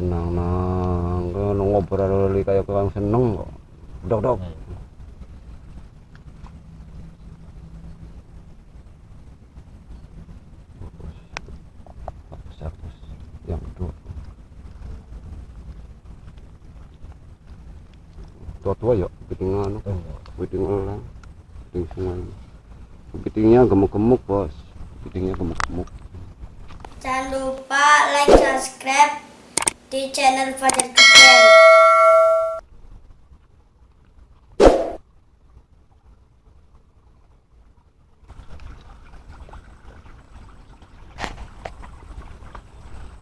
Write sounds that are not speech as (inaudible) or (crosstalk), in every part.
tenang nang ngobrol kayak kurang seneng kok. Dok dok. Hapus hapus yang tua tua yuk kepiting anu kepiting elang kepiting sungai. Kepitingnya gemuk gemuk bos. Kepitingnya gemuk gemuk Jangan lupa like, subscribe di channel Fajar Kecil.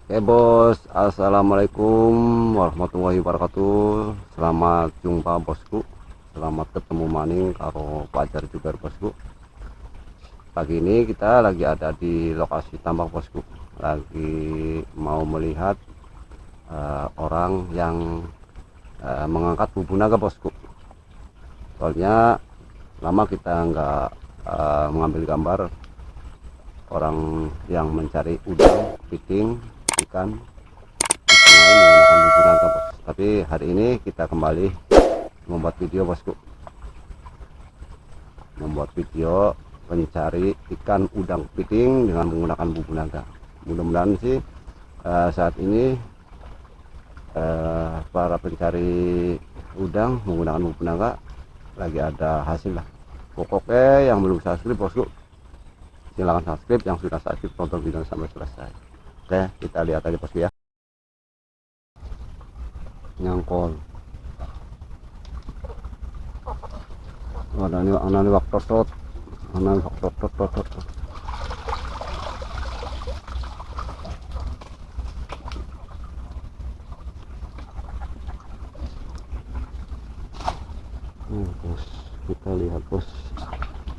Oke bos, assalamualaikum warahmatullahi wabarakatuh. Selamat jumpa bosku. Selamat ketemu maning karo pacar juga bosku. Pagi ini kita lagi ada di lokasi tambak bosku. Lagi mau melihat uh, orang yang uh, mengangkat bubu naga bosku. Soalnya lama kita nggak uh, mengambil gambar orang yang mencari udang, piting, ikan menggunakan bos. Tapi hari ini kita kembali membuat video bosku. Membuat video mencari ikan udang piting dengan menggunakan bumbu naga. Mudah-mudahan sih uh, saat ini uh, para pencari udang menggunakan bumbu naga lagi ada hasil lah pokoknya yang belum subscribe bosku silahkan subscribe yang sudah subscribe tonton video sampai selesai Oke, kita lihat aja bosku ya. Nyangkol. Ada ada ini waktu tot, ini waktu. Nih bos, kita lihat bos,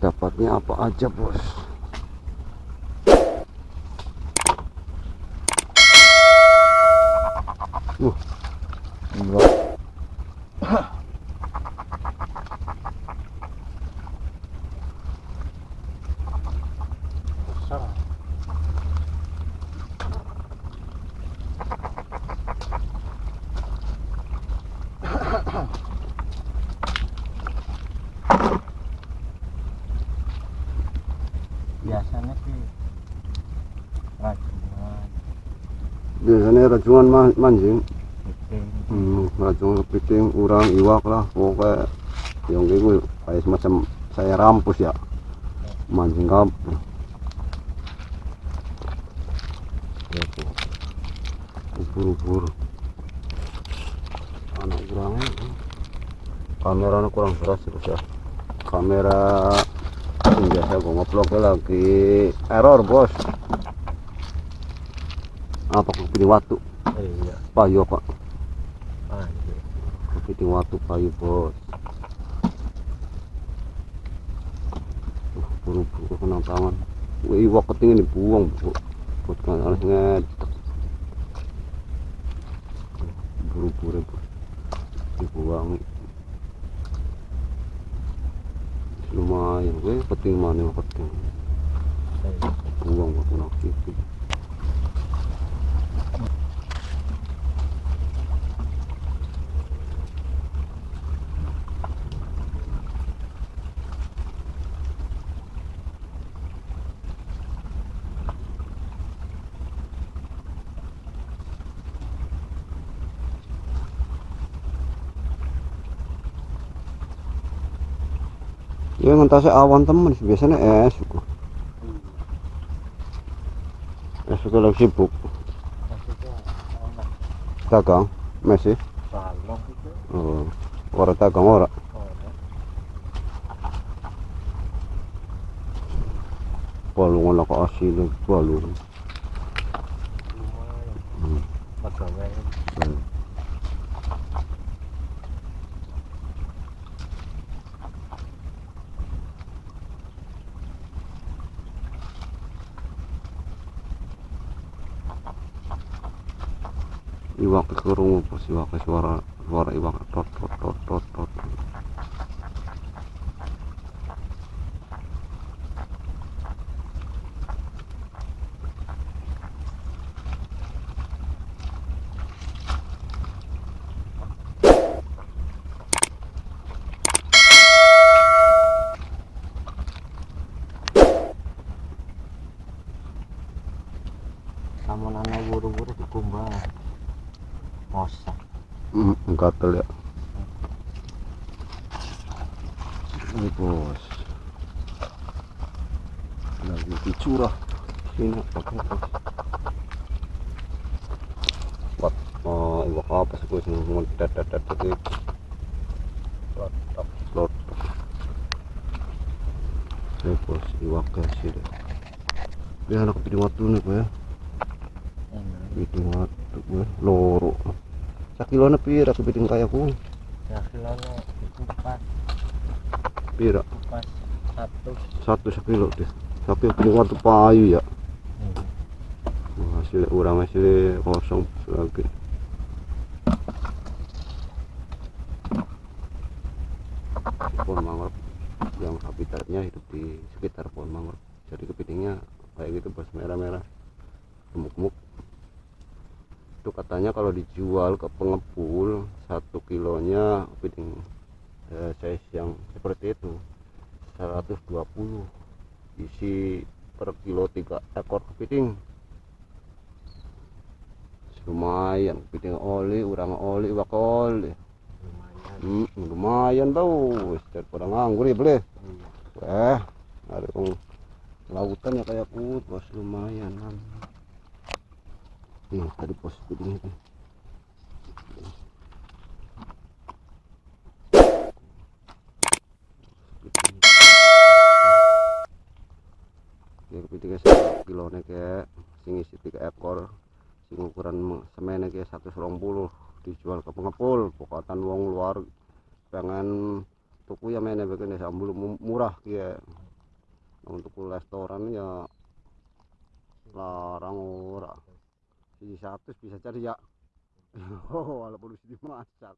dapatnya apa aja bos. Uh, enggak. biasanya sih rajungan Biasanya rajungan ma- mancing, hmm, rajungan kepiting, urang, iwak lah, pokoknya yang itu kayak semacam saya rampus ya, mancing tuh, ubur-ubur. Anak kurangnya, kameranya kurang keras sih bos ya. Kamera biasa gue ngevlognya lagi. Error bos. Apa kepiting watu? iya. Payu pak. anjir kepiting watu payu bos. Buru-buru kena tangan. Wih, iwak ketingin dibuang bu. Buat kan harus ngetek buru-buru dibuang. Lumayan gue keting mana yang keting Iya. buang buat kena kiki ya ngentasnya awan temen biasanya es es suku lagi sibuk. Dagang masih. Oh, orang dagang orang. Balungan lah ke asin balung lumayan Hmm. pegawai Hmm. Iwak kerungu pas iwak suara suara iwak tot tot tot tot tot Mosa. Hmm, gatel ya. Ini bos. Lagi dicurah. Sini pakai. Buat oh, iwak apa sih bos? Mau dadat dadat ini. Ini bos iwak kasih deh. Dia anak kepiting waktu nih. Ini. Kepiting waktu gue. Loro. Sakilo na pira kepiting kaya ko. Ya kilonya itu pas Pira. pas satu. Satu sakilo deh. Tapi kepiting waktu payu ya. Hmm. hasil urang hasil kosong lagi pohon mangrove yang habitatnya hidup di sekitar pohon mangrove jadi kepitingnya kayak gitu bos merah-merah gemuk-gemuk itu katanya kalau dijual ke pengepul satu kilonya kepiting eh, size yang seperti itu 120 isi per kilo tiga ekor kepiting lumayan kepiting oli urang oli iwak oli Lumayan. hmm, lumayan tau wis daripada nganggur ya boleh Iya. wah ada lautan ya kayak kut bos lumayan nih tadi pos kepiting itu Kepiting. ya kepitingnya satu kilo nih kayak sing isi ekor sing ukuran me- semene kayak 120 dijual ke pengepul pokoknya wong luar pengen tuku ya begini sambul mu- murah kia Nah, untuk restoran ya larang ora si satu bisa cari ya. (laughs) Oh walaupun harus dimasak